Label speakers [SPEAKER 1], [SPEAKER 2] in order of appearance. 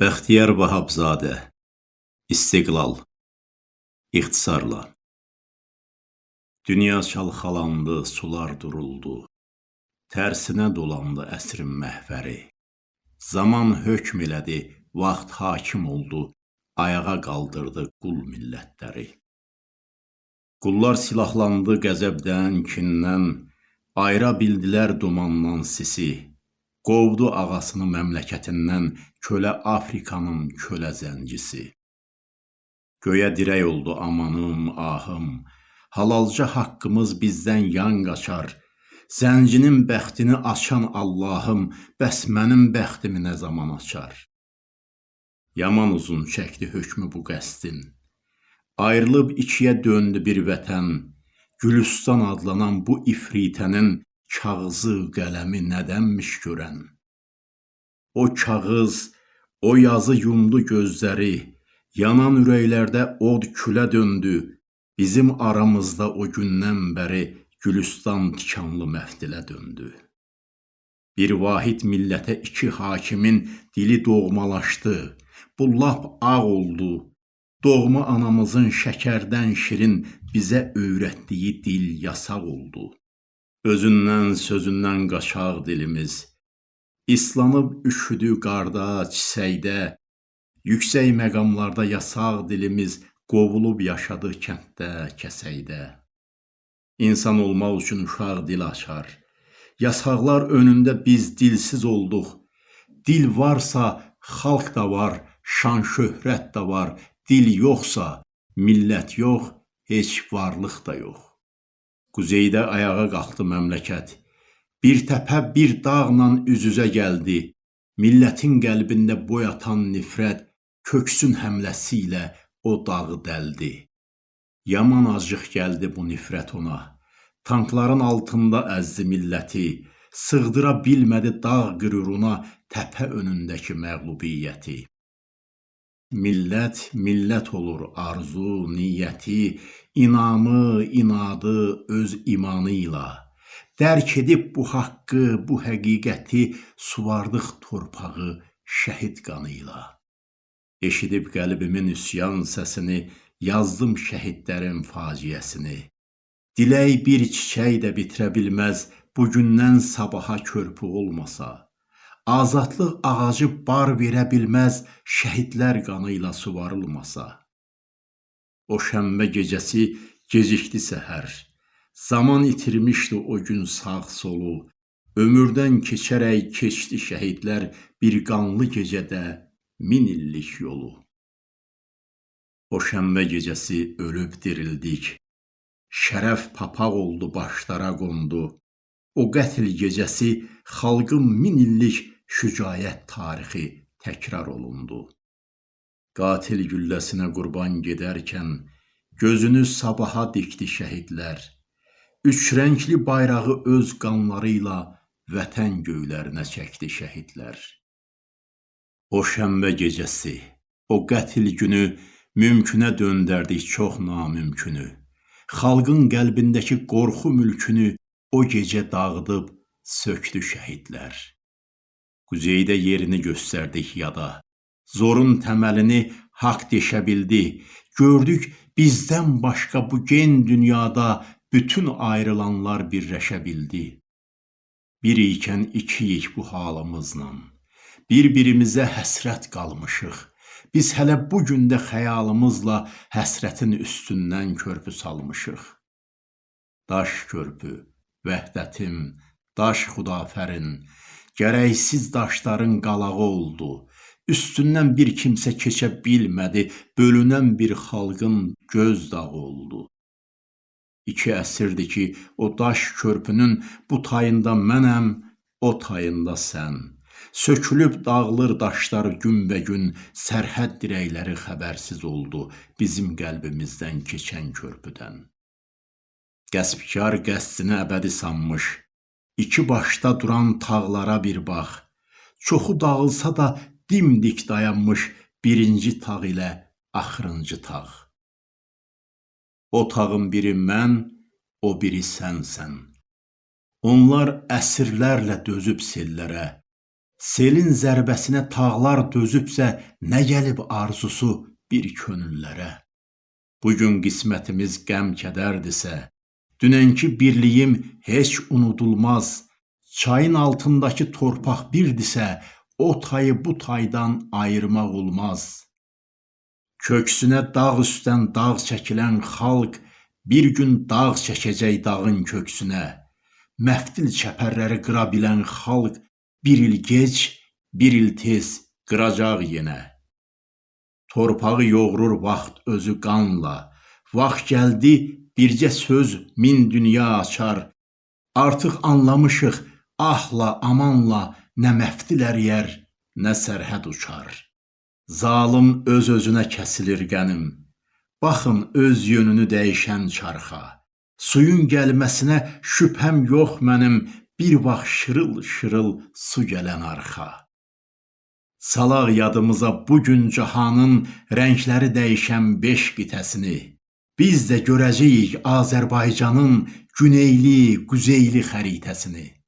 [SPEAKER 1] Bəxtiyar Vahabzadə İstiqlal İxtisarla. Dünya çalxalandı, sular duruldu, Tərsinə dolandı əsrin məhvəri, Zaman hökm elədi, vaxt hakim oldu, Ayağa qaldırdı qul millətləri. Qullar silahlandı qəzəbdən, kindən, Ayıra bildilər dumandan sisi, Qovdu ağasını məmləkətindən kölə Afrikanın kölə zəncisi. Göyə dirək oldu amanım, ahım, halalca haqqımız bizdən yan qaçar. Zəncinin bəxtini açan Allahım, bəs mənim bəxtimi nə zaman açar? Yaman uzun çəkdi hökmü bu qəsdin. Ayrılıb ikiyə döndü bir vətən, Gülüstan adlanan bu ifritənin kağızı, qələmi nədənmiş görən? O kağız, o yazı yumdu gözləri, yanan ürəklərdə od külə döndü, bizim aramızda o gündən bəri Gülüstan tikanlı məftilə döndü. Bir vahid millətə iki hakimin dili doğmalaşdı, bu lap ağ oldu, doğma anamızın şəkərdən şirin bizə öyrətdiyi dil yasaq oldu. Özündən, sözündən qaçaq dilimiz. İslanıb üşüdü qarda, çisəkdə, yüksək məqamlarda yasaq dilimiz qovulub yaşadı kənddə, kəsəkdə. İnsan olmaq üçün uşaq dil açar. Yasaqlar önündə biz dilsiz olduq. Dil varsa xalq da var, şan şöhrət də var. Dil yoxsa millət yox, heç varlıq da yox. Quzeydə ayağa qalxdı məmləkət. Bir təpə bir dağla üz-üzə gəldi. Millətin qəlbində boy atan nifrət köksün həmləsi ilə o dağı dəldi. Yaman acıq gəldi bu nifrət ona. Tankların altında əzdi milləti. Sığdıra bilmədi dağ qüruruna təpə önündəki məğlubiyyəti. Millət, millət olur arzu, niyyəti, inamı, inadı öz imanı ilə dərk edib bu haqqı, bu həqiqəti suvardıq torpağı şəhid qanı ilə. Eşidib qəlbimin üsyan səsini, yazdım şəhidlərin faciəsini. Dilək bir çiçək də bitirə bilməz, bugündən sabaha körpü olmasa. Azadlıq ağacı bar verə bilməz, şəhidlər qanı ilə suvarılmasa. O şənbə gecəsi gecikdi səhər. Zaman itirmişdi o gün sağ solu. Ömürdən keçərək keçdi şəhidlər bir qanlı gecədə min illik yolu. O şənbə gecəsi ölüb dirildik. Şərəf papaq oldu, başlara qondu. O qətl gecəsi xalqın min illik şücaət tarixi təkrar olundu. Qatil gülləsinə qurban gedərkən gözünü sabaha dikdi şəhidlər. Üç rəngli bayrağı öz qanları ilə vətən göylərinə çəkdi şəhidlər. O şənbə gecəsi, o qətl günü mümkünə döndərdik çox namümkünü. Xalqın qəlbindəki qorxu mülkünü o gecə dağıdıb sökdü şəhidlər. Quzeydə yerini göstərdik yada. Zorun təməlini haqq deşə bildi. Gördük bizdən başqa bu gen dünyada bütün ayrılanlar birləşə bildi. Bir ikən ikiyik bu halımızla. Bir-birimizə həsrət qalmışıq. Biz hələ bu gündə xəyalımızla həsrətin üstündən körpü salmışıq. Daş körpü, vəhdətim, daş xudafərin, gərəksiz daşların qalağı oldu. Üstündən bir kimsə keçə bilmədi, bölünən bir xalqın göz dağı oldu. İki əsrdir ki, o daş körpünün bu tayında mənəm, o tayında sən. Sökülüb dağılır daşlar günbəgün, sərhəd dirəkləri xəbərsiz oldu bizim qəlbimizdən keçən körpüdən. Qəsbkar qəsdini əbədi sanmış, iki başda duran tağlara bir bax. Çoxu dağılsa da dimdik dayanmış birinci tağ ilə axırıncı tağ. O tağın biri mən, o biri sənsən. Onlar əsrlərlə dözüb sellərə, Selin zərbəsinə tağlar dözübsə, nə gəlib arzusu bir könüllərə? Bu gün qismətimiz qəm-kədərdirsə, dünənki birliyim heç unudulmaz. Çayın altındakı torpaq birdirsə, o tayı bu taydan ayırmaq olmaz. Köksünə dağ üstdən dağ çəkilən xalq bir gün dağ çəkəcək dağın köksünə. Məftil çəpərləri qıra bilən xalq bir il gec, bir il tez qıracaq yenə. Torpağı yoğurur vaxt özü qanla. Vaxt gəldi bircə söz min dünya açar. Artıq anlamışıq ahla, amanla nə məftil əriyər, nə sərhəd uçar. Zalım öz-özünə kəsilir qənim. Baxın öz yönünü dəyişən çarxa. Suyun gəlməsinə şübhəm yox mənim, bir vaxt şırıl-şırıl su gələn arxa. Salaq yadımıza bu gün cahanın rəngləri dəyişən beş qitəsini. Biz də görəcəyik Azərbaycanın güneyli, quzeyli xəritəsini.